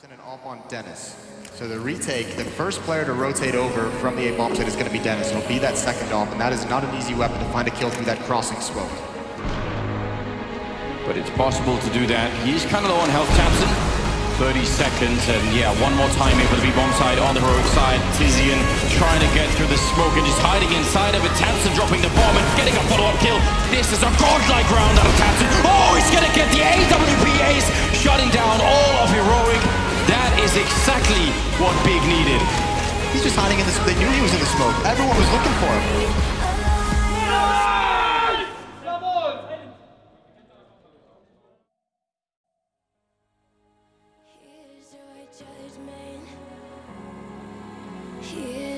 Thompson and off on Dennis. So the retake, the first player to rotate over from the A-bomb site is going to be Dennis. It'll be that second off, and that is not an easy weapon to find a kill through that crossing smoke. But it's possible to do that. He's kind of low on health, tabseN. 30 seconds, and yeah, one more time able to be bomb side on the heroic side. Tizian trying to get through the smoke and just hiding inside of it. tabseN dropping the bomb and getting a follow-up kill. This is a godlike round out of tabseN. Exactly what Big needed. He's just hiding in this. They knew he was in the smoke. Everyone was looking for him. Here's